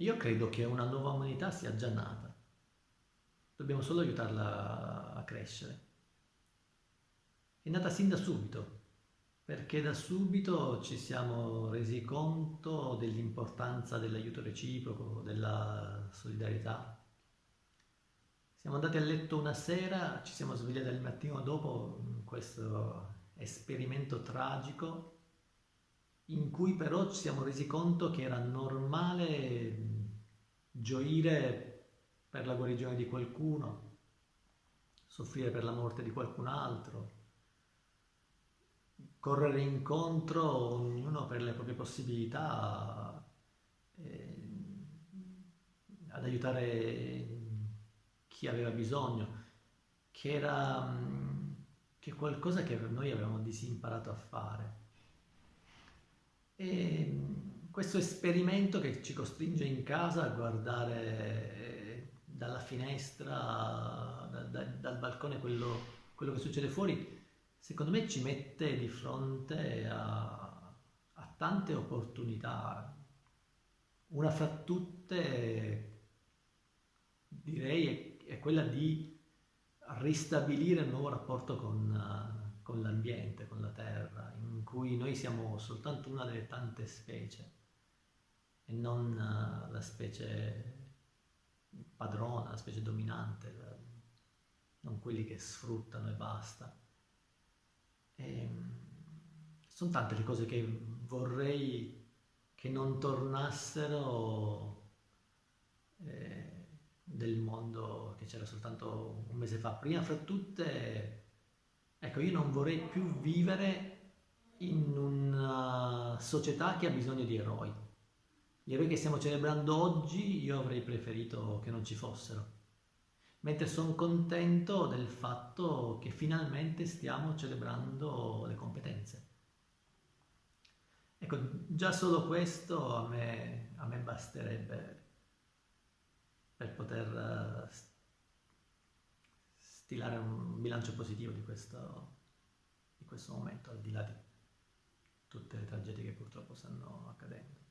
Io credo che una nuova umanità sia già nata. Dobbiamo solo aiutarla a crescere. È nata sin da subito, perché da subito ci siamo resi conto dell'importanza dell'aiuto reciproco, della solidarietà. Siamo andati a letto una sera, ci siamo svegliati al mattino dopo in questo esperimento tragico in cui però ci siamo resi conto che era normale gioire per la guarigione di qualcuno, soffrire per la morte di qualcun altro, correre incontro ognuno per le proprie possibilità eh, ad aiutare chi aveva bisogno, che era che qualcosa che noi avevamo disimparato a fare. Questo esperimento che ci costringe in casa a guardare eh, dalla finestra, da, da, dal balcone quello, quello, che succede fuori, secondo me ci mette di fronte a, a tante opportunità. Una fra tutte, direi, è, è quella di ristabilire un nuovo rapporto con, con l'ambiente, con la terra, in cui noi siamo soltanto una delle tante specie e non uh, la specie padrona, la specie dominante, non quelli che sfruttano e basta. E, ehm, sono tante le cose che vorrei che non tornassero eh, del mondo che c'era soltanto un mese fa. Prima fra tutte, ecco, io non vorrei più vivere in una società che ha bisogno di eroi. Gli eroi che stiamo celebrando oggi io avrei preferito che non ci fossero, mentre sono contento del fatto che finalmente stiamo celebrando le competenze. Ecco, già solo questo a me, a me basterebbe per poter uh, stilare un bilancio positivo di questo, di questo momento, al di là di tutte le tragedie che purtroppo stanno accadendo.